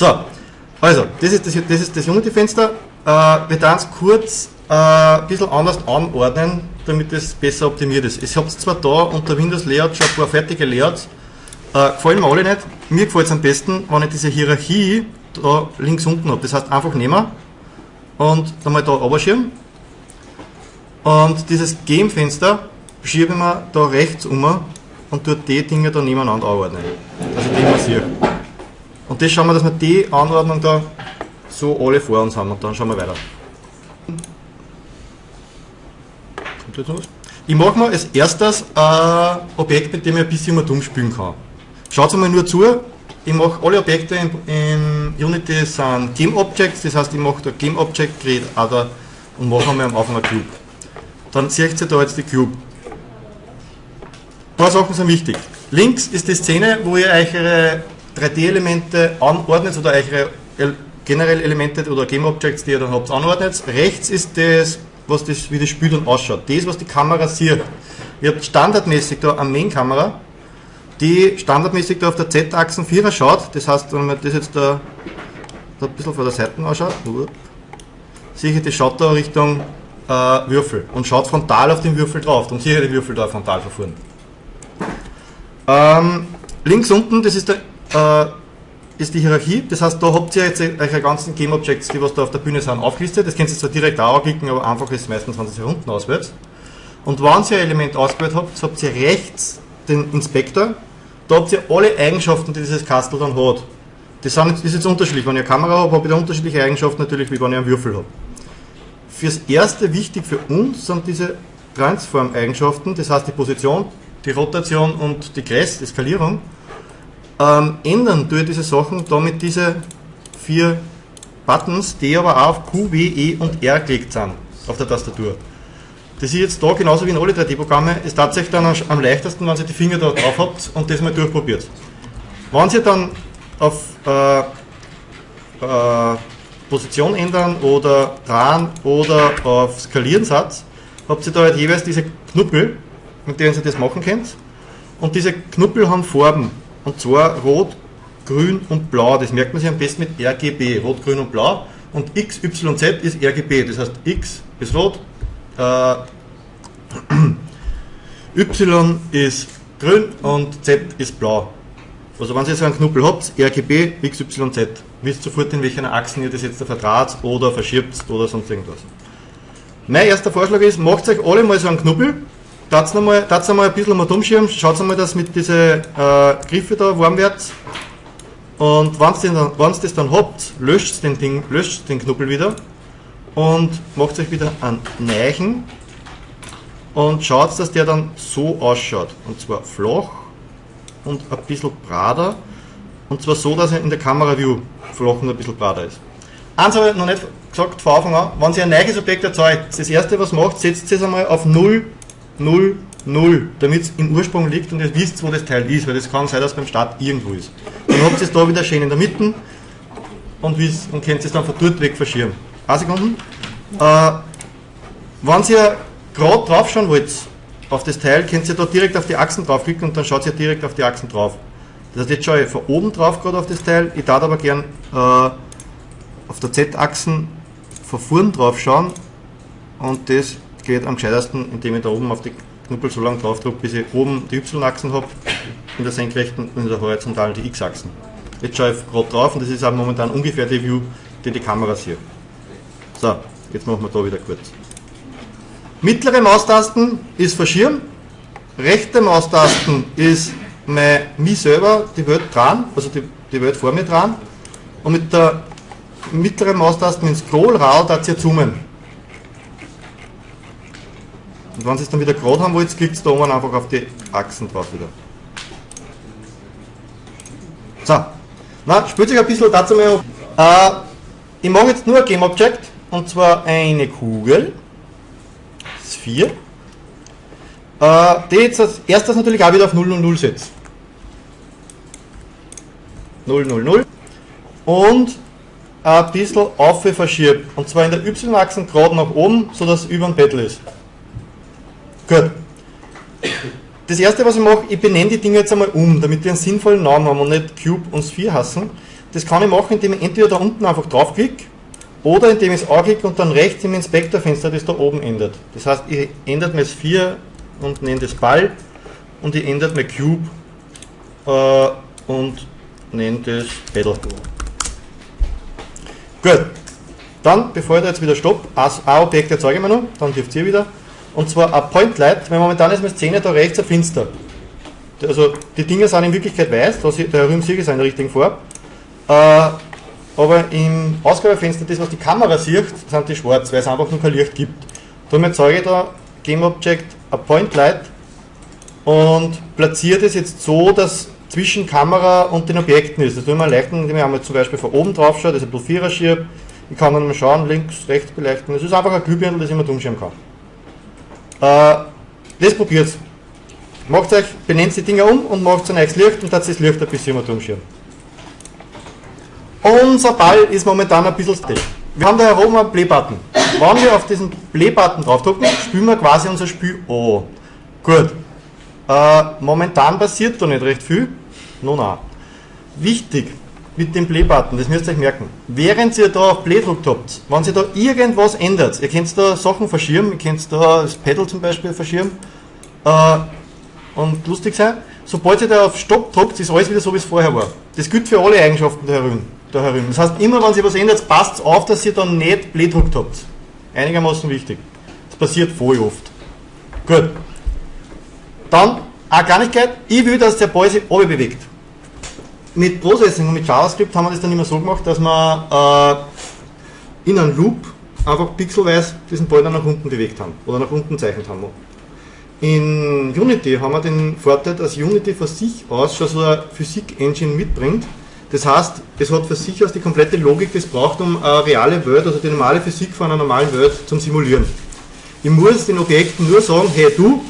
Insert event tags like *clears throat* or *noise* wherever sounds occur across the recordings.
So, also, das ist das, das, ist das Unity-Fenster. Äh, wir werden es kurz äh, ein bisschen anders anordnen, damit es besser optimiert ist. Ich habe zwar da unter Windows Layout schon ein paar fertige Layouts, äh, gefallen mir alle nicht. Mir gefällt es am besten, wenn ich diese Hierarchie da links unten habe. Das heißt, einfach nehmen und dann mal da runterschieben. Und dieses Game-Fenster schiebe ich mir da rechts um und tue die Dinge da nebeneinander anordnen. Also die man sieht. Und das schauen wir, dass wir die Anordnung da so alle vor uns haben und dann schauen wir weiter. Ich mache mal als erstes ein Objekt, mit dem ich ein bisschen mal dumm spielen kann. Schaut mal nur zu, ich mache alle Objekte in, in, Unity sind Game Objects, das heißt ich mache da Game Object, Create Other und mache einmal am Anfang ein Cube. Dann seht ihr da jetzt die Cube. Ein paar Sachen sind wichtig. Links ist die Szene, wo ihr eure 3D-Elemente anordnet oder euch generell Elemente oder Game Objects, die ihr dann habt, anordnet. Rechts ist das, was das, wie das Spiel dann ausschaut. Das, was die Kamera sieht. Ihr habt standardmäßig da eine Main-Kamera, die standardmäßig da auf der Z-Achsen 4er schaut. Das heißt, wenn man das jetzt da, da ein bisschen von der Seite ausschaut, sehe ich, das schaut da Richtung äh, Würfel und schaut frontal auf den Würfel drauf. Dann sehe ich die Würfel da frontal verfahren. Ähm, links unten, das ist, der, äh, ist die Hierarchie. Das heißt, da habt ihr jetzt eure ganzen Game Objects, die was da auf der Bühne sind, aufgelistet. Das könnt ihr zwar direkt auch anklicken, aber einfach ist meistens, wenn ihr sie unten auswählt. Und wenn ihr ein Element ausgewählt habt, habt ihr rechts den Inspektor da habt ihr alle Eigenschaften, die dieses Kastel dann hat. Das, sind, ist jetzt unterschiedlich. Wenn ich eine Kamera habe ich da unterschiedliche Eigenschaften natürlich, wie wenn ich einen Würfel habe. Fürs Erste wichtig für uns sind diese Transform-Eigenschaften, das heißt die Position, die Rotation und die Gress, die Skalierung. Ähm, ändern durch diese Sachen damit diese vier Buttons, die aber auf Q, W, E und R gelegt sind auf der Tastatur. Das ist jetzt da genauso wie in alle 3D-Programme, ist tatsächlich dann am leichtesten, wenn ihr die Finger da drauf habt und das mal durchprobiert. Wenn ihr dann auf äh, äh, Position ändern oder dran oder auf Skalieren seid, habt ihr da halt jeweils diese Knuppel, mit denen ihr das machen könnt. Und diese Knuppel haben Farben, und zwar rot, grün und blau. Das merkt man sich am besten mit RGB, rot, grün und blau. Und X, Y, Z ist RGB, das heißt X ist rot, äh, *clears throat* y ist grün und Z ist blau. Also wenn ihr so einen Knuppel habt, RGB, X, Y, Z, wisst sofort in welchen Achsen ihr das jetzt verdraht oder verschiebt oder sonst irgendwas. Mein erster Vorschlag ist, macht euch alle mal so einen Knuppel, tat's einmal, einmal ein bisschen mal umschirmen, schaut einmal, dass mit diese äh, Griffe da warm wird. Und wenn ihr das dann habt, löscht den, Ding, löscht den Knuppel wieder und macht euch wieder einen Neichen und schaut, dass der dann so ausschaut. Und zwar flach und ein bisschen brader. Und zwar so, dass er in der Kamera-View flach und ein bisschen brader ist. Eins habe ich noch nicht gesagt von Anfang an, wenn Sie ein neues Objekt erzeugt, das erste was macht, setzt es einmal auf 0, 0, 0, damit es im Ursprung liegt und ihr wisst, wo das Teil ist, weil das kann sein, dass es beim Start irgendwo ist. Dann habt ihr es da wieder schön in der Mitte und, und könnt es dann von dort weg verschieben. Eine Sekunde. Äh, wenn Sie gerade drauf schauen wollt auf das Teil, könnt ihr da direkt auf die Achsen draufklicken und dann schaut ihr direkt auf die Achsen drauf. Das heißt, jetzt schaue ich von oben drauf gerade auf das Teil, ich darf aber gern äh, auf der Z-Achsen von vorn drauf schauen und das geht am gescheitesten, indem ich da oben auf die Knuppel so lange drauf drücke, bis ich oben die Y-Achsen habe, in der senkrechten und in der horizontalen die X-Achsen. Jetzt schaue ich gerade drauf und das ist auch momentan ungefähr die View, die die Kamera sieht. So, jetzt machen wir da wieder kurz. Mittlere Maustasten ist verschirmen, rechte Maustasten ist mein, mich selber, die Welt dran, also die, die Welt vor mir dran. Und mit der mittleren Maustasten ins Scrollrad da ihr zoomen. Und wenn Sie es dann wieder gerade haben wollt, klickt da oben einfach auf die Achsen drauf wieder. So, na, spielt sich ein bisschen dazu mal äh, Ich mache jetzt nur ein Game Object und zwar eine Kugel. 4. Äh, die jetzt als erstes natürlich auch wieder auf 0 und 0 setzt. 0, 0, 0. Und ein bisschen auf verschiebt. Und zwar in der Y-Achse gerade nach oben, sodass es über dem Bettel ist. Gut. Das erste, was ich mache, ich benenne die Dinge jetzt einmal um, damit wir einen sinnvollen Namen haben und nicht Cube und Sphere hassen. das kann ich machen, indem ich entweder da unten einfach draufklicke oder indem ich es anklicke und dann rechts im Inspektorfenster das da oben ändert. Das heißt, ich ändert mir Sphere und nenne das Ball und ich ändert mir Cube äh, und nenne das Pedal. Gut, dann, bevor ich da jetzt wieder stopp, ein Objekt erzeuge ich mir noch, dann dürft ihr wieder. Und zwar ein Point Light, weil momentan ist meine Szene da rechts ein Finster. Also die Dinge sind in Wirklichkeit weiß, da der Rühm sehe ich in der richtigen Farbe. Äh, aber im Ausgabefenster, das was die Kamera sieht, sind die schwarz, weil es einfach nur kein Licht gibt. Darum erzeuge ich da Game Object a Point Light und platziere das jetzt so, dass zwischen Kamera und den Objekten ist. Das ich mir leichten, indem ich einmal zum Beispiel von oben drauf schaue, das ist ein Vierer schiebe. Ich kann dann mal schauen, links, rechts beleuchten. Das ist einfach ein Glühbirne, das ich mir umschieben kann. Äh, das probiert Macht euch, benennt die Dinger um und macht ein neues Licht und das Licht ein bisschen immer umschieben. Unser Ball ist momentan ein bisschen still. Wir haben da herum einen Play-Button. Wenn wir auf diesen Play-Button draufdrücken, spielen wir quasi unser Spiel an. Gut. Äh, momentan passiert da nicht recht viel. No, na. Wichtig mit dem Play-Button, das müsst ihr euch merken. Während ihr da auf Play drückt habt, wenn ihr da irgendwas ändert, ihr könnt da Sachen verschirmen, ihr könnt da das Pedal zum Beispiel verschirmen äh, und lustig sein, sobald ihr da auf Stopp drückt, ist alles wieder so, wie es vorher war. Das gilt für alle Eigenschaften der Herum da herum. Das heißt, immer wenn sich was ändert, passt auf, dass ihr dann nicht Blähdruckt habt. Einigermaßen wichtig. Das passiert voll oft. Gut. Dann, eine Kleinigkeit, ich will, dass der Ball sich oben bewegt. Mit Processing und mit JavaScript haben wir das dann immer so gemacht, dass wir äh, in einem Loop einfach pixelweise diesen dann nach unten bewegt haben oder nach unten zeichnet haben. In Unity haben wir den Vorteil, dass Unity von sich aus schon so eine Physik-Engine mitbringt, das heißt, es hat für sich aus die komplette Logik, die es braucht, um eine reale Welt, also die normale Physik von einer normalen Welt zum Simulieren. Ich muss den Objekten nur sagen, hey du,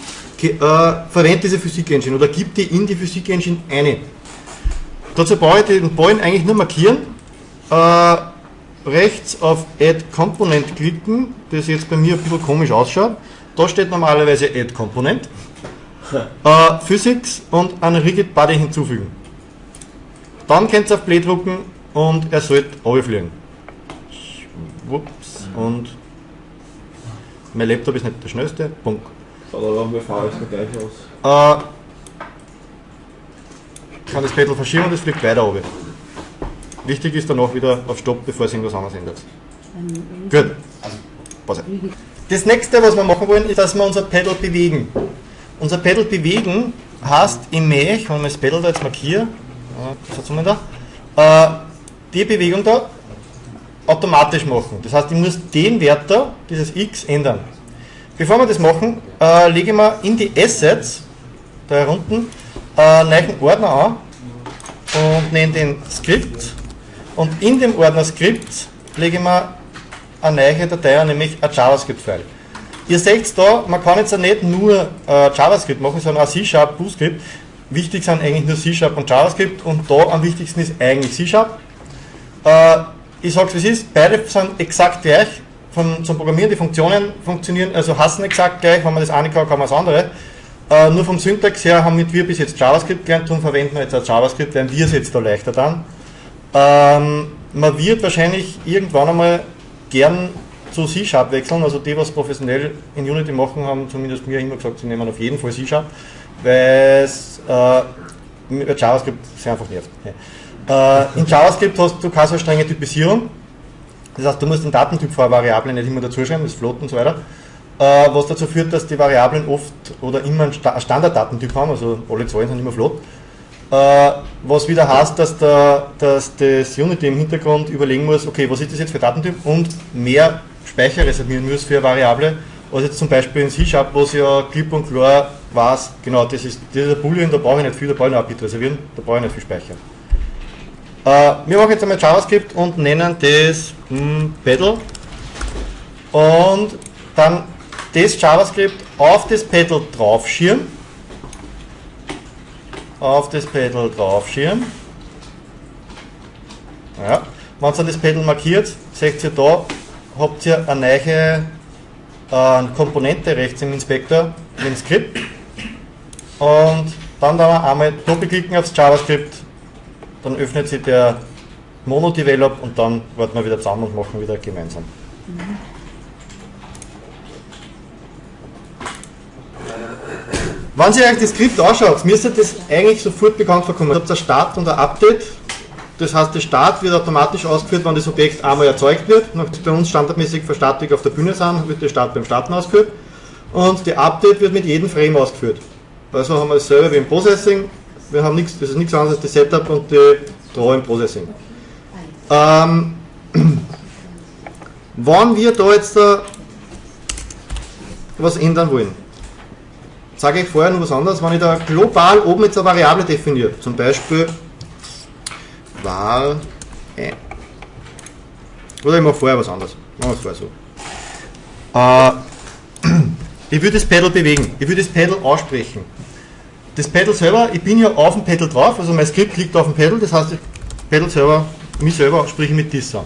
äh, verwende diese Physik-Engine oder gib die in die Physik-Engine eine. Dazu brauche ich den Ball eigentlich nur markieren, äh, rechts auf Add Component klicken, das jetzt bei mir ein bisschen komisch ausschaut. Da steht normalerweise Add Component, *laughs* äh, Physics und einen Rigid Body hinzufügen. Dann könnt ihr auf Play drucken und er sollte runterfliegen. Ups, und mein Laptop ist nicht der schnellste. Punkt. So, da haben wir fahren gleich aus. Äh, kann das Pedal verschieben und es fliegt weiter runter. Wichtig ist danach wieder auf Stopp, bevor es irgendwas anderes ändert. Gut. Pause. Das nächste, was wir machen wollen, ist, dass wir unser Pedal bewegen. Unser Pedal bewegen heißt im Mech, wenn wir das Pedal da jetzt markieren, da. Äh, die Bewegung da automatisch machen. Das heißt, ich muss den Wert da, dieses x, ändern. Bevor wir das machen, äh, lege ich mir in die Assets, da unten, äh, neuen Ordner an und nenne den Script. Und in dem Ordner Script lege ich mir eine neue Datei an, nämlich ein JavaScript-File. Ihr seht da, man kann jetzt nicht nur äh, JavaScript machen, sondern auch C-Sharp, BootScript. Wichtig sind eigentlich nur C-Sharp und JavaScript und da am wichtigsten ist eigentlich C-Sharp. Äh, ich sage es wie es ist, beide sind exakt gleich von, zum Programmieren, die Funktionen funktionieren, also hassen exakt gleich, wenn man das eine kann, kann man das andere. Äh, nur vom Syntax her haben wir bis jetzt JavaScript gelernt, darum verwenden wir jetzt auch JavaScript, werden wir es jetzt da leichter dann. Ähm, man wird wahrscheinlich irgendwann einmal gern zu C-Sharp wechseln, also die, was professionell in Unity machen, haben zumindest mir immer gesagt, sie nehmen auf jeden Fall C-Sharp weil es äh, JavaScript sehr einfach nervt. Äh, in JavaScript hast du keine so strenge Typisierung. Das heißt, du musst den Datentyp vor Variablen nicht immer dazuschreiben, das Float und so weiter. Äh, was dazu führt, dass die Variablen oft oder immer einen Standarddatentyp haben, also alle Zahlen sind immer Float. Äh, was wieder heißt, dass, der, dass das Unity im Hintergrund überlegen muss, okay, was ist das jetzt für Datentyp und mehr Speicher reservieren muss für eine Variable, als jetzt zum Beispiel in C-Sharp, wo es ja klipp und klar weiß, genau, das ist dieser Boolean, da brauche ich nicht viel, da brauche ich nur ein reservieren, da brauche ich nicht viel Speicher. Äh, wir machen jetzt einmal JavaScript und nennen das hm, Pedal und dann das JavaScript auf das Pedal draufschirmen auf das Pedal draufschirmen ja. wenn ihr das Pedal markiert, seht ihr da, habt ihr eine neue äh, Komponente rechts im Inspektor, den Skript und dann da einmal doppelklicken aufs JavaScript, dann öffnet sich der Mono-Develop und dann warten wir wieder zusammen und machen wieder gemeinsam. Wenn Sie euch das Skript anschaut, müsste das eigentlich sofort bekannt vorkommen. Ihr habt ein Start und ein Update. Das heißt, der Start wird automatisch ausgeführt, wenn das Objekt einmal erzeugt wird. Bei uns standardmäßig für auf der Bühne sind, wird der Start beim Starten ausgeführt. Und der Update wird mit jedem Frame ausgeführt. Also haben wir dasselbe wie im Processing. Wir haben nichts, das ist nichts anderes als das Setup und die Draw im Processing. Ähm, *clears throat* wenn wir da jetzt da was ändern wollen, sage ich vorher noch was anderes, wenn ich da global oben jetzt eine Variable definiere, zum Beispiel var äh, oder ich mache vorher was anderes, machen wir es vorher so. Äh, *clears throat* ich würde das Pedal bewegen, ich würde das Pedal aussprechen. Das Pedal selber, ich bin ja auf dem Pedal drauf, also mein Skript liegt auf dem Pedal, das heißt, Pedal selber, mich selber spreche mit dies an.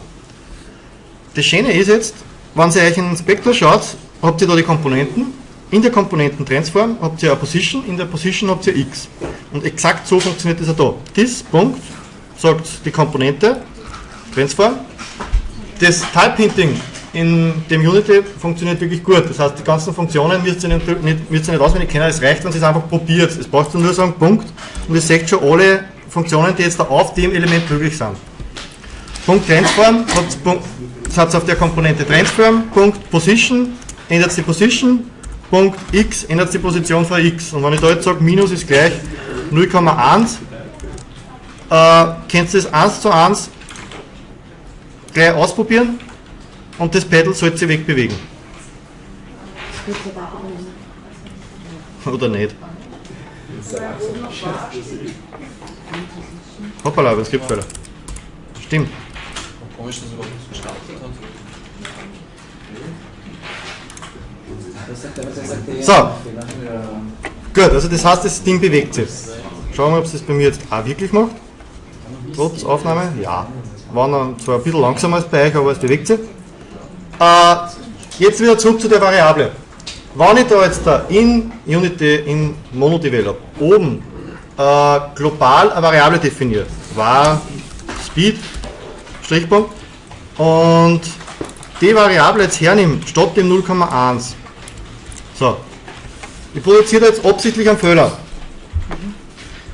Das Schöne ist jetzt, wenn ihr euch in den Inspektor schaut, habt ihr da die Komponenten, in der Komponenten-Transform habt ihr eine Position, in der Position habt ihr x. Und exakt so funktioniert das auch da. This Punkt sagt die Komponente, Transform. Das Type-Hinting in dem Unity funktioniert wirklich gut. Das heißt, die ganzen Funktionen müsst ihr nicht, nicht, müsst ihr nicht auswendig kennen, es reicht, wenn ihr es einfach probiert. Es braucht nur sagen, Punkt, und ihr seht schon alle Funktionen, die jetzt da auf dem Element möglich sind. Punkt Transform, hat auf der Komponente Transform, Punkt Position, ändert die Position, Punkt x ändert die Position von x. Und wenn ich da jetzt sage, Minus ist gleich 0,1, äh, könnt ihr das 1 zu 1 gleich ausprobieren und das Pedal sollte sich wegbewegen. Oder nicht? Hoppala, aber es gibt Fehler. Stimmt. Komisch, dass er überhaupt nicht gestartet hat. So. Gut, also das heißt, das Ding bewegt sich. Schauen wir, ob es das bei mir jetzt auch wirklich macht. Trotz Aufnahme? Ja. War dann zwar ein bisschen langsamer als bei euch, aber es bewegt sich. Äh, jetzt wieder zurück zu der Variable. Wenn ich da jetzt da in Unity, in MonoDevelop, oben äh, global eine Variable definiere, war Speed, Strichpunkt, und die Variable jetzt hernehme, statt dem 0,1, so. Ich produziere jetzt absichtlich einen Fehler.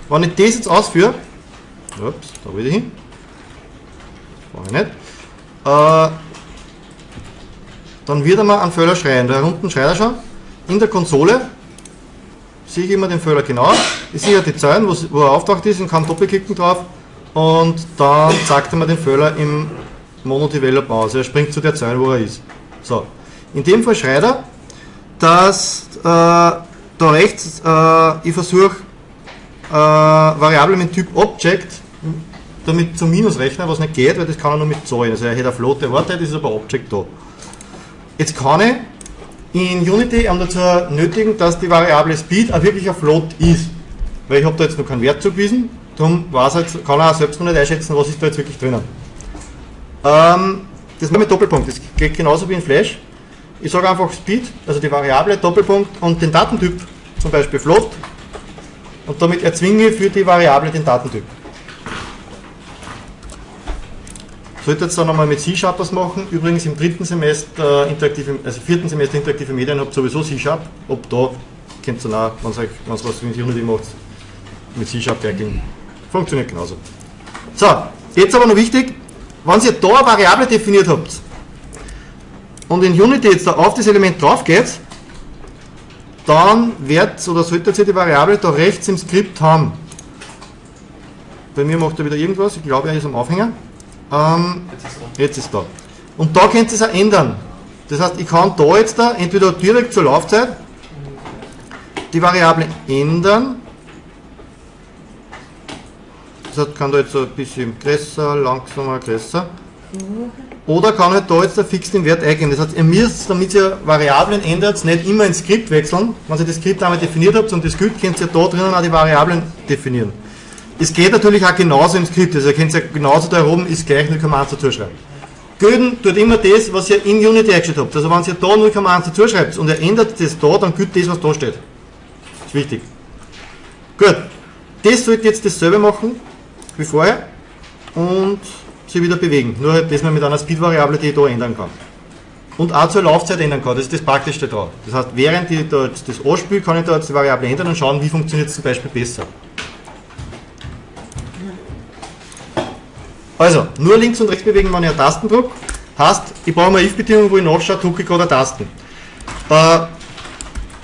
Wenn ich das jetzt ausführe, ups, da will ich hin, brauche ich nicht, äh, dann wird er mir einen Fehler schreien. Da unten schreit er schon. In der Konsole sehe ich immer den Fehler genau. Ich sehe die Zeilen, wo er auftaucht ist und kann doppelklicken drauf und dann zeigt er mir den Fehler im Mono-Develop aus. Er springt zu der Zeile, wo er ist. So. In dem Fall schreit er, dass äh, da rechts äh, ich versuche äh, Variable mit Typ Object damit zum Minus rechnen, was nicht geht, weil das kann er nur mit Zahlen. Also er hätte eine Flotte erwartet, ist aber Object da. Jetzt kann ich in Unity um dazu nötigen, dass die Variable Speed auch wirklich ein Float ist. Weil ich habe da jetzt noch keinen Wert zugewiesen, darum jetzt, kann er auch selbst noch nicht einschätzen, was ist da jetzt wirklich drinnen. Ähm, das mit Doppelpunkt, das geht genauso wie in Flash. Ich sage einfach Speed, also die Variable, Doppelpunkt und den Datentyp, zum Beispiel Float. Und damit erzwinge ich für die Variable den Datentyp. Sollte jetzt dann nochmal mit C-Sharp was machen. Übrigens im dritten Semester, interaktive, also vierten Semester interaktive Medien habt ihr sowieso C-Sharp. Ob da könnt ihr auch, wenn es was mit Unity macht, mit C-Sharp gleichen. Funktioniert genauso. So, jetzt aber noch wichtig, wenn ihr da eine Variable definiert habt, und in Unity jetzt da auf das Element drauf geht, dann wird oder sollte ihr die Variable da rechts im Skript haben. Bei mir macht er wieder irgendwas, ich glaube er ist am Aufhänger. Ähm, jetzt ist da. Und da könnt ihr es auch ändern. Das heißt, ich kann da jetzt da entweder direkt zur Laufzeit die Variable ändern. Das heißt, kann da jetzt so ein bisschen größer, langsamer, größer. Oder kann halt da jetzt der fix den Wert eingeben. Das heißt, ihr müsst, damit ihr Variablen ändert, nicht immer ins Skript wechseln. Wenn ihr das Skript einmal definiert habt und das Skript könnt ihr da drinnen auch die Variablen definieren. Es geht natürlich auch genauso im Skript. Also ihr könnt ja genauso da oben ist gleich 0,1 dazu schreiben. Gülden tut immer das, was ihr in Unity eingestellt habt. Also wenn ihr da 0,1 dazu schreibt und ihr ändert das da, dann gilt das, was da steht. Ist wichtig. Gut. Das sollte jetzt dasselbe machen wie vorher. Und sich wieder bewegen. Nur halt, dass man mit einer Speed-Variable die da ändern kann. Und auch zur Laufzeit ändern kann, das ist das Praktischste daran. Das heißt, während ich da jetzt das anspiele, kann ich da jetzt die Variable ändern und schauen, wie funktioniert es zum Beispiel besser. Also, nur links und rechts bewegen, wenn ich einen Tasten drücke. Heißt, ich brauche eine if-Bedingung, wo ich nachschaue, drücke ich gerade Tasten. Äh,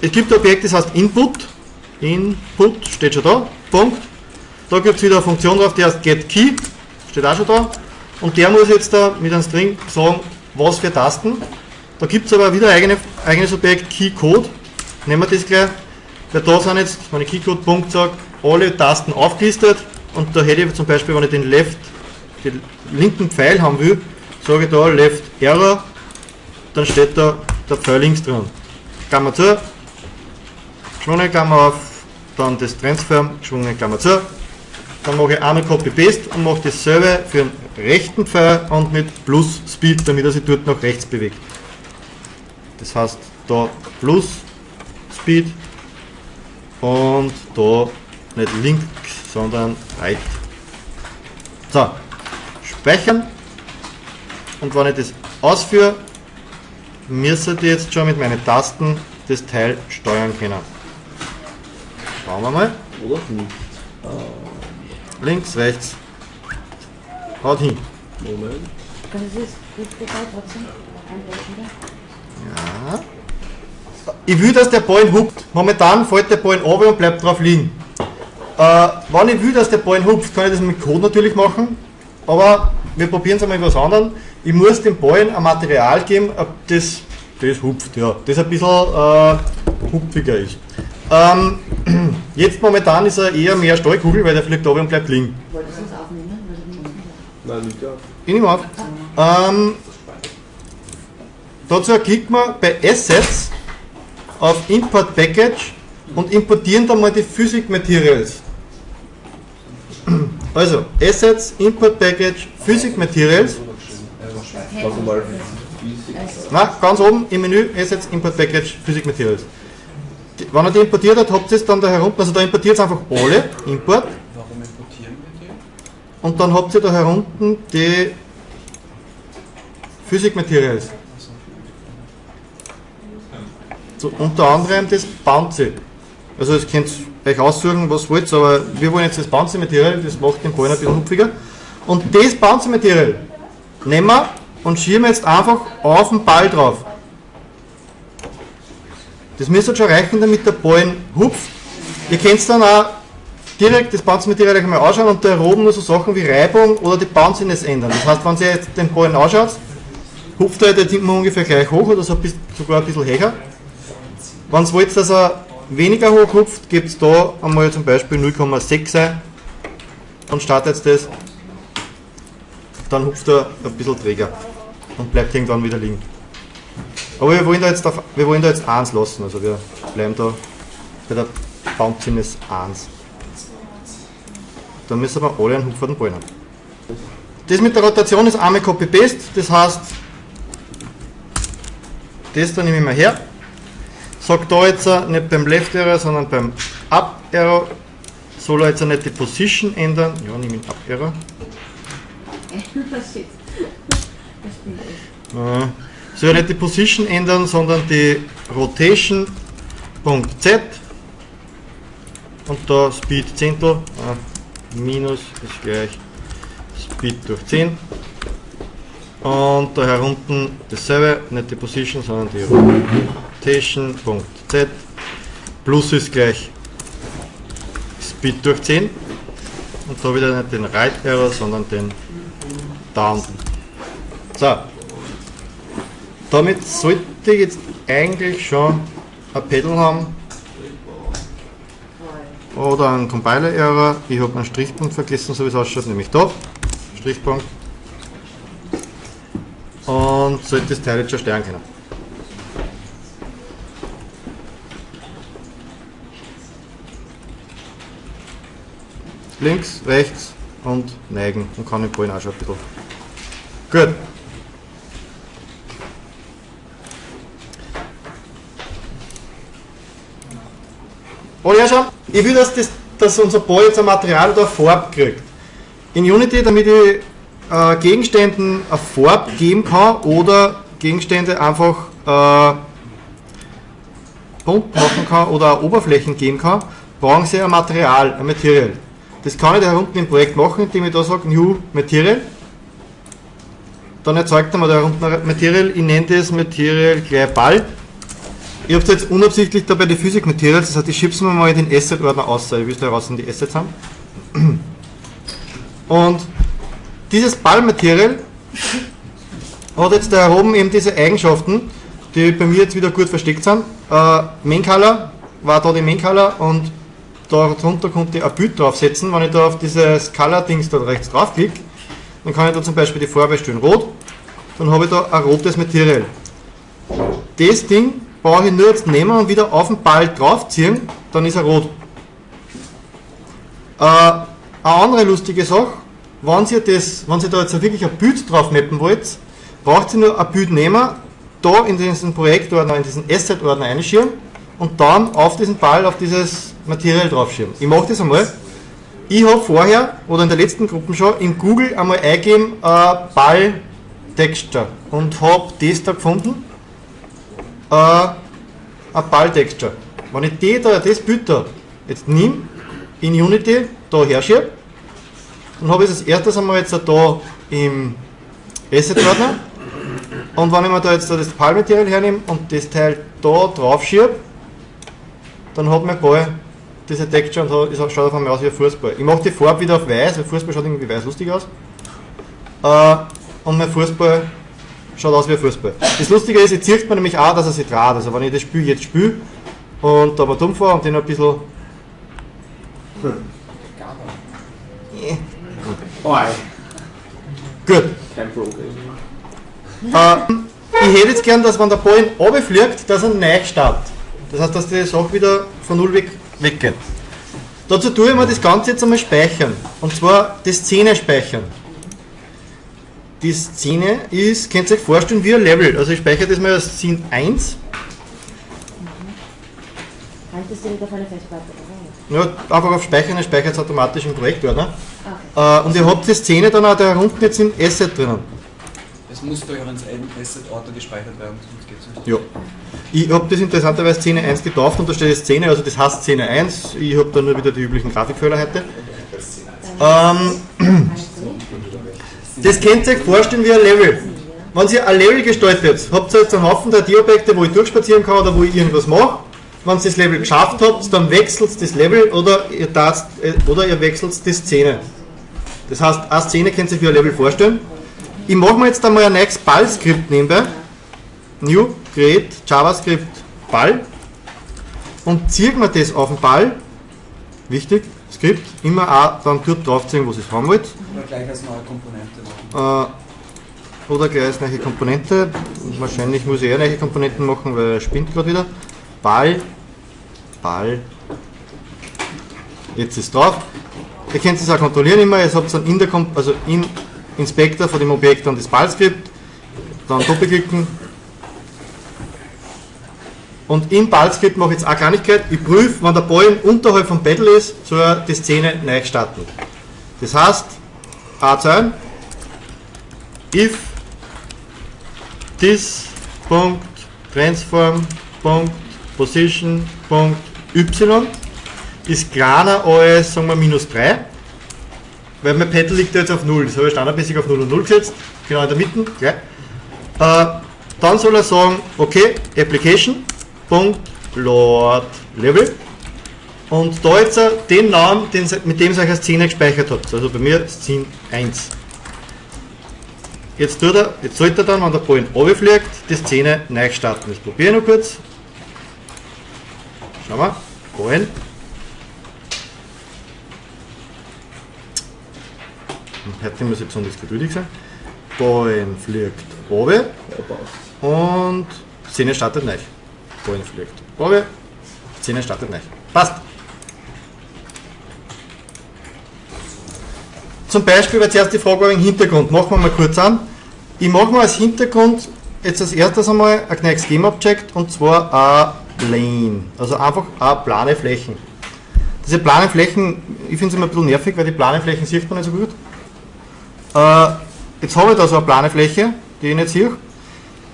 es gibt ein Objekt, das heißt Input. Input steht schon da. Punkt. Da gibt es wieder eine Funktion drauf, die heißt getKey. Steht auch schon da. Und der muss jetzt da mit einem String sagen, was für Tasten. Da gibt es aber wieder ein eigene, eigenes Objekt KeyCode. Nehmen wir das gleich. Weil da sind jetzt, wenn ich KeyCode-Punkt sage, alle Tasten aufgelistet. Und da hätte ich zum Beispiel, wenn ich den Left, den linken Pfeil haben will, sage ich da Left Error, dann steht da der Pfeil links drin. Klammer zu, geschwungene Klammer auf, dann das Transform, geschwungene Klammer zu. Dann mache ich einmal Copy-Paste und mache dasselbe für den rechten Pfeil und mit Plus Speed, damit er sich dort nach rechts bewegt. Das heißt, da Plus Speed und da nicht links, sondern right. So, speichern und wenn ich das ausführe, müsste ich jetzt schon mit meinen Tasten das Teil steuern können. Schauen wir mal. Oder? Links, rechts. Haut hin. Moment. Das ist gut dabei trotzdem. Ja. Ich will, dass der Ball hupft. Momentan fällt der Ball runter und bleibt drauf liegen. Äh, wenn ich will, dass der Ball hupft, kann ich das mit Code natürlich machen. Aber wir probieren es einmal mit was anderem. Ich muss dem Ball ein Material geben, das, das hupft, ja. Das ein bisschen äh, hupfiger ist. Ähm, *clears throat* jetzt momentan ist er eher mehr Stahlkugel, weil der fliegt runter und bleibt liegen. Wolltest du es aufnehmen? Weil du nicht Nein, nicht ja. Ich nehme auf. Ähm, dazu klicken wir bei Assets auf Import Package und importieren dann mal die Physik Materials. Also, Assets, Import Package, Physik Materials. Na, ganz oben im Menü Assets, Import Package, Physik Materials. Wenn er die importiert hat, habt ihr es dann da herunter, also da importiert es einfach alle, Import, Warum importieren wir die? Und dann habt ihr da herunten die Physik Materials. So, unter anderem das Bouncy. Also das könnt ihr euch aussuchen, was wollt, aber wir wollen jetzt das Bouncy Material, das macht den Ball ein bisschen hupfiger. Und das Bouncy Material nehmen wir und schieben jetzt einfach auf den Ball drauf. Das müsste schon reichen, damit der Ball hupft. Ihr könnt dann auch direkt das Bounce-Material einmal anschauen und da oben nur so Sachen wie Reibung oder die Bounciness ändern. Das heißt, wenn ihr jetzt den Ball anschaut, hupft er jetzt immer ungefähr gleich hoch oder so sogar ein bisschen höher. Wenn ihr wollt, dass er weniger hoch hupft, gebt es da einmal zum Beispiel 0,6 ein und startet das. Dann hupft er ein bisschen träger und bleibt irgendwann wieder liegen. Aber wir wollen da jetzt, auf, wir wollen da jetzt 1 lassen, also wir bleiben da bei der Bounciness 1. Da müssen wir alle einen hupferten Ball haben. Das mit der Rotation ist einmal Copy-Paste, das heißt, das da nehme ich mal her, sag da jetzt nicht beim Left Arrow, sondern beim Up Arrow, soll er jetzt nicht die Position ändern, ja, nehme ich Up Arrow, *laughs* soll er nicht die Position ändern, sondern die Rotation? Punkt Z. Und da Speed Zehntel, äh, minus ist gleich Speed durch 10 und da herunten dasselbe, nicht die Position, sondern die Rotation.z plus ist gleich Speed durch 10 und da wieder nicht den Right Arrow, sondern den Down. So, damit sollte ich jetzt eigentlich schon ein Pedal haben oder einen Compiler Error. Ich habe einen Strichpunkt vergessen, so wie es ausschaut, nämlich da. Strichpunkt. Und sollte das Teil jetzt schon steuern können. Links, rechts und neigen und kann den Ballen auch schon ein bisschen. Gut. Und ja schon, ich will, dass, das, dass unser Ball jetzt ein Material oder eine Farbe kriegt. In Unity, damit ich äh, Gegenständen eine Farbe geben kann oder Gegenstände einfach äh, bunt machen kann oder Oberflächen geben kann, brauchen Sie ein Material, ein Material. Das kann ich da unten im Projekt machen, indem ich da sage New Material. Dann erzeugt er mir da unten ein Material, ich nenne das Material gleich Ball. Ich habe jetzt unabsichtlich da bei den Physik Materials, das heißt, ich schiebe es mir mal in den Asset-Ordner aus, ich will da raus die Assets haben. Und dieses Ballmaterial hat jetzt da oben eben diese Eigenschaften, die bei mir jetzt wieder gut versteckt sind. Äh, Main Color war da die Main Color und darunter konnte ich ein Bild draufsetzen. Wenn ich da auf dieses Color-Dings da rechts draufklicke, dann kann ich da zum Beispiel die Farbe stellen rot, dann habe ich da ein rotes Material. Das Ding brauche ich nur jetzt nehmen und wieder auf den Ball draufziehen, dann ist er rot. Äh, eine andere lustige Sache, wenn Sie, das, wenn Sie da jetzt wirklich ein Bild drauf mappen wollt, braucht ihr nur ein Bild nehmen, da in diesen Projektordner, in diesen Asset-Ordner einschieben und dann auf diesen Ball, auf dieses Material draufschieben. Ich mache das einmal. Ich habe vorher, oder in der letzten Gruppe schon, in Google einmal eingegeben, äh, Ball Texture und habe das da gefunden. Äh, ein Ball Texture. Wenn ich die da, das Bild da jetzt nehme, in Unity da herschiebe, dann habe ich das erstes einmal jetzt da im Asset-Ordner und wenn ich mir da jetzt das PAL-Material hernehme und das Teil da drauf schiebe, dann hat mein Ball diese Texture und so, schaut auf einmal aus wie ein Fußball. Ich mache die Farbe wieder auf weiß, weil Fußball schaut irgendwie weiß lustig aus. Äh, und mein Fußball schaut aus wie ein Fußball. Das Lustige ist, jetzt sieht man nämlich auch, dass er sich dreht. Also wenn ich das Spiel jetzt spiele und da mal dumm fahre und den ein bisschen... Oi. Gut. Kein Problem. Äh, ich hätte jetzt gern, dass wenn der Ball runterfliegt, dass er neu startet. Das heißt, dass die Sache wieder von null weg weggeht. Dazu tue ich mir das Ganze jetzt einmal speichern. Und zwar die Szene speichern. Die Szene ist, könnt ihr euch vorstellen, wie ein Level. Also ich speichere das mal als Scene 1. Haltest du nicht auf eine Festplatte? Ja, einfach auf Speichern, dann speichert es automatisch im Projektordner. Okay. Äh, und ihr habt die Szene dann auch da unten jetzt im Asset drinnen. Es muss bei euren Asset-Ordner gespeichert werden, sonst geht es nicht. Ja. Ich habe das interessanterweise Szene 1 getauft und da steht Szene, also das heißt Szene 1. Ich habe da nur wieder die üblichen Grafikfehler heute. Ähm, *clears throat* das könnt ihr euch vorstellen wie ein Level. Wenn ihr ein Level gestaltet, habt ihr jetzt einen Haufen 3D-Objekte, wo ich durchspazieren kann oder wo ich irgendwas mache. Wenn ihr das Level geschafft habt, dann wechselt das Level oder ihr, darfst, äh, oder ihr wechselt die Szene. Das heißt, eine Szene könnt ihr euch wie ein Level vorstellen. Ich mache mir jetzt einmal ein neues Ball-Skript nebenbei. New, Create, JavaScript, Ball. Und ziehe mir das auf den Ball. Wichtig, Skript, immer auch dann dort draufziehen, wo ihr es haben wollt. Oder gleich als neue Komponente machen. Äh, oder gleich als neue Komponente. Wahrscheinlich muss ich eher neue Komponenten machen, weil er spinnt gerade wieder. Ball, Ball. Jetzt ist drauf. Ihr könnt es auch kontrollieren immer. Ihr habt dann in der Kom also im Inspektor von dem Objekt dann das Ballskript. Dann doppelklicken. Und im Ballskript mache ich jetzt eine Kleinigkeit. Ich prüfe, wenn der Ball unterhalb vom Battle ist, soll er die Szene neu starten. Das heißt, A2, if this Punkt transform Punkt position Punkt y ist kleiner als sagen wir minus 3 weil mein Pedal liegt jetzt auf 0 das habe ich standardmäßig auf 0 und 0 gesetzt genau in der Mitte. Äh, dann soll er sagen okay application Punkt load level und da jetzt den Namen den, mit dem ihr euch eine Szene gespeichert habt also bei mir Szene 1 Jetzt, tut er, jetzt sollte er dann, wenn der Ball runterfliegt, die Szene neu starten. Das probiere ich noch kurz. Schauen wir. Ball. Heute muss ich besonders geduldig sein. Ball fliegt runter und Szene startet neu. Ball fliegt runter, Szene startet neu. Passt. Zum Beispiel war zuerst die Frage wegen Hintergrund. Machen wir mal kurz an. Ich mache mal als Hintergrund jetzt als erstes einmal ein Knex Game Object und zwar ein Plane. Also einfach eine plane Flächen. Diese plane Flächen, ich finde es immer ein bisschen nervig, weil die plane Flächen sieht man nicht so gut. Äh, jetzt habe ich da so eine plane Fläche, die ich nicht sehe.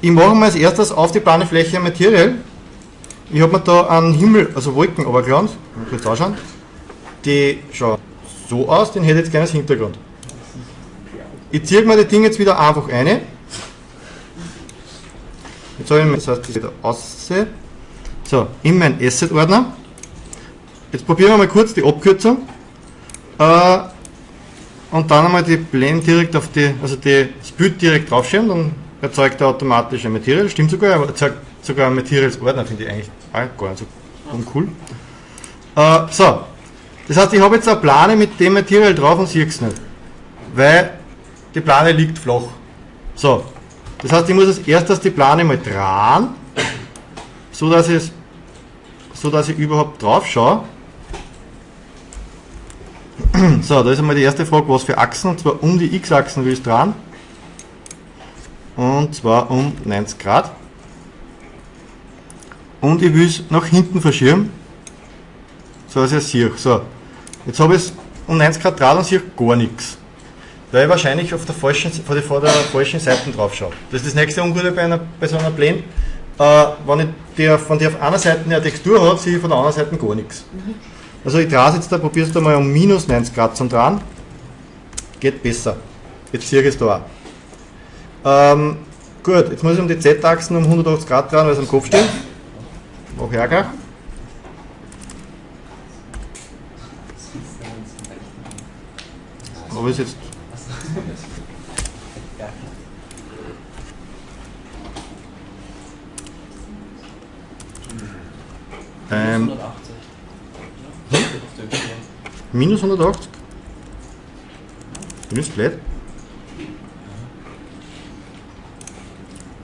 Ich mache mir als erstes auf die plane Fläche ein Material. Ich habe mir da einen Himmel, also Wolken runtergeladen, kurz anschauen. Die schauen so aus, den hätte jetzt gerne als Hintergrund. Ich ziehe mir die Dinge jetzt wieder einfach eine. Jetzt habe ich mir, das heißt, das wieder aussehe. So, in meinen Asset-Ordner. Jetzt probieren wir mal kurz die Abkürzung. Äh, und dann einmal die Blend direkt auf die, also die, das Bild direkt draufschieben, dann erzeugt er automatisch ein Material. Stimmt sogar, aber erzeugt sogar ein Materials-Ordner, finde ich eigentlich gar nicht so uncool. Äh, so, das heißt, ich habe jetzt eine Plane mit dem Material drauf und sehe es nicht. Weil die Plane liegt flach. So, das heißt, ich muss als erstes die Plane mal drehen, so ich, so dass ich überhaupt drauf schaue. *clears throat* So, da ist einmal die erste Frage, was für Achsen, und zwar um die x-Achsen will ich drehen. Und zwar um 90 Grad. Und ich will es nach hinten verschieben, so dass ich es sehe. So, jetzt habe ich es um 90 Grad draht und sehe gar nichts. Weil ich wahrscheinlich auf der falschen, vor der, vor der falschen Seite drauf schaue. Das ist das nächste Ungute bei, einer, bei so einer Plane. Äh, wenn ich die, von der auf einer Seite eine Textur habe, sehe ich von der anderen Seite gar nichts. Also ich drehe es jetzt da, probiere es da mal um minus 90 Grad zum Drehen. Geht besser. Jetzt sehe ich es da auch. Ähm, gut, jetzt muss ich um die Z-Achsen um 180 Grad drehen, weil es am Kopf steht. Mach ich auch gleich. Aber ist jetzt. Ähm, 180. minus 180? Bin ich blöd?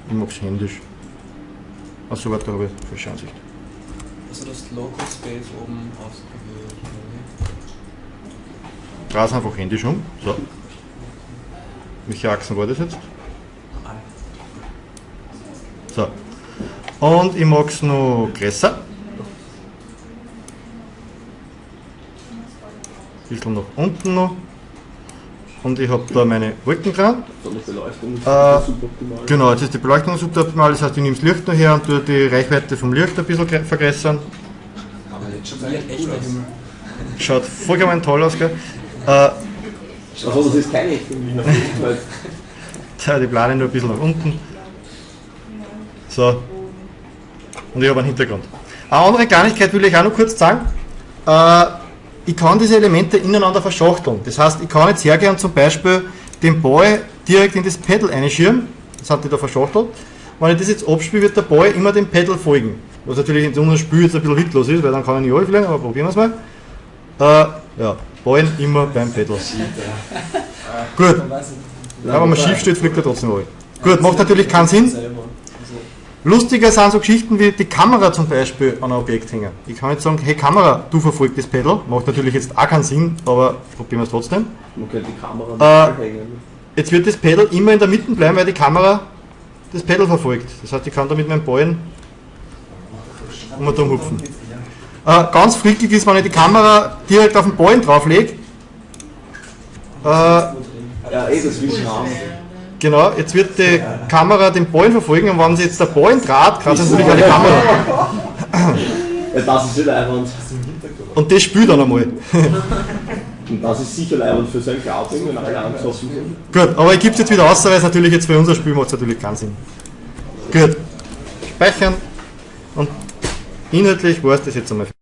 Ich mag's händisch. Achso, warte, habe ich falsche Ansicht. Also das Local Space oben ausgewählt. Es einfach händisch um. So. Welche Achsen war das jetzt? So. Und ich mag es noch größer. bisschen nach unten noch. Und ich habe da meine Wolken dran. Äh, das suboptimal. Genau, jetzt ist die Beleuchtung suboptimal, das heißt, ich nehme das Licht noch her und tue die Reichweite vom Licht ein bisschen vergrößern. Aber jetzt schon ein echter Himmel. Schaut vollkommen toll aus, gell? Äh, Also das ist keine echte *laughs* Tja, die Plane nur ein bisschen nach unten. So. Und ich habe einen Hintergrund. Eine andere Kleinigkeit will ich auch noch kurz sagen. Äh, ich kann diese Elemente ineinander verschachteln. Das heißt, ich kann jetzt hergehen und zum Beispiel den Ball direkt in das Pedal einschieben. Das hat die da verschachtelt. Wenn ich das jetzt abspiele, wird der Ball immer dem Pedal folgen. Was natürlich in einem Spiel jetzt ein bisschen witzlos ist, weil dann kann ich nicht anfliegen, aber probieren wir es mal. Äh, ja, Ballen immer beim Pedal. Gut. Ja, wenn man schief steht, fliegt er trotzdem rein. Gut, macht natürlich keinen Sinn. Lustiger sind so Geschichten wie die Kamera zum Beispiel an einem Objekt hängen. Ich kann jetzt sagen, hey Kamera, du verfolgst das Pedal. Macht natürlich jetzt auch keinen Sinn, aber probieren wir es trotzdem. man könnte die Kamera Äh, hängen. Jetzt wird das Pedal immer in der Mitte bleiben, weil die Kamera das Pedal verfolgt. Das heißt, ich kann da mit meinem Ballen um und um hupfen. Äh, ganz frickig ist, wenn ich die Kamera direkt auf den Ballen drauflege. Äh, Ja, eh, das will ich haben. Genau, jetzt wird die Kamera den Ballen verfolgen und wenn sie jetzt der Ballen draht, kann sie natürlich die Kamera. Ja, das ist ja leibend. Und das spielt dann einmal. Und das ist sicher leibend für so ein Cloud-Ding, wenn alle angesoffen sind. Gut, aber ich gebe es jetzt wieder aus, weil es natürlich jetzt für unser Spiel macht es natürlich keinen Sinn. Gut, speichern und inhaltlich war es das jetzt einmal.